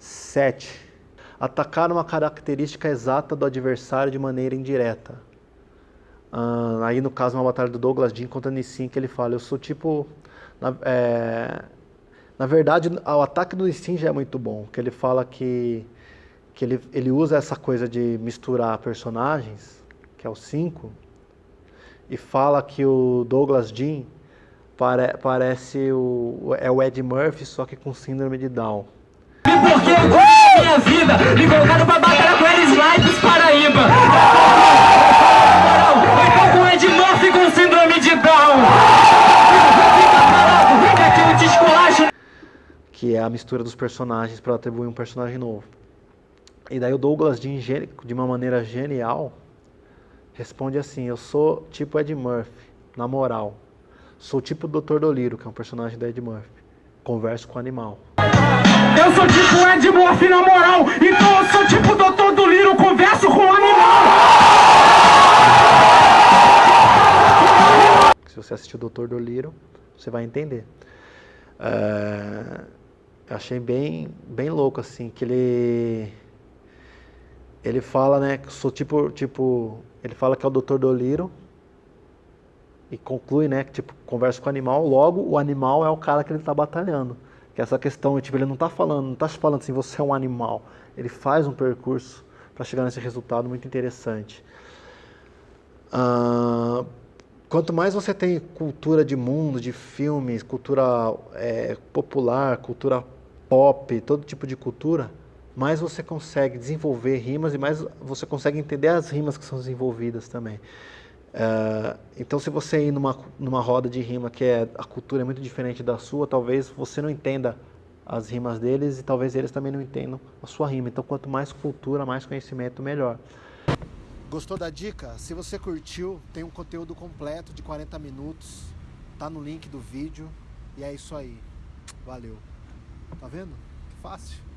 7. Atacar uma característica exata do adversário de maneira indireta. Aí no caso uma batalha do Douglas Dean contra Nissin que ele fala, eu sou tipo... Na, é, na verdade o ataque do Nissin já é muito bom, que ele fala que, que ele, ele usa essa coisa de misturar personagens, que é o 5, e fala que o Douglas Dean pare, parece o, é o Ed Murphy, só que com síndrome de Down. Porque minha vida me colocaram pra batalhar com eles lá dos Paraíba. Então com Ed Murphy com síndrome de Down. Que é a mistura dos personagens para atribuir um personagem novo. E daí o Douglas Dean, de uma maneira genial, responde assim, eu sou tipo Ed Murphy, na moral. Sou tipo o Dr. Doliro, que é um personagem da Ed Murphy. Converso com o animal. Eu sou tipo Ed Murphy na moral, então eu sou tipo o Dr. Doliro, converso com o animal. Se você assistiu o Dr. Doliro, você vai entender. Uh, achei bem, bem louco, assim, que ele... Ele fala, né, que sou tipo, tipo... Ele fala que é o Dr. Doliro, e conclui, né, que tipo, conversa com o animal, logo o animal é o cara que ele está batalhando. Essa questão, tipo, ele não está falando, não está falando assim, você é um animal. Ele faz um percurso para chegar nesse resultado muito interessante. Uh, quanto mais você tem cultura de mundo, de filmes, cultura é, popular, cultura pop, todo tipo de cultura, mais você consegue desenvolver rimas e mais você consegue entender as rimas que são desenvolvidas também. Uh, então, se você ir numa, numa roda de rima que é, a cultura é muito diferente da sua, talvez você não entenda as rimas deles e talvez eles também não entendam a sua rima. Então, quanto mais cultura, mais conhecimento, melhor. Gostou da dica? Se você curtiu, tem um conteúdo completo de 40 minutos. Tá no link do vídeo. E é isso aí. Valeu. Tá vendo? Que fácil.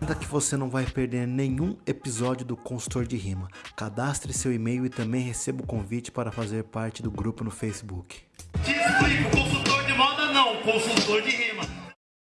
Ainda que você não vai perder nenhum episódio do Consultor de Rima. Cadastre seu e-mail e também receba o convite para fazer parte do grupo no Facebook. Te consultor de moda não, consultor de rima.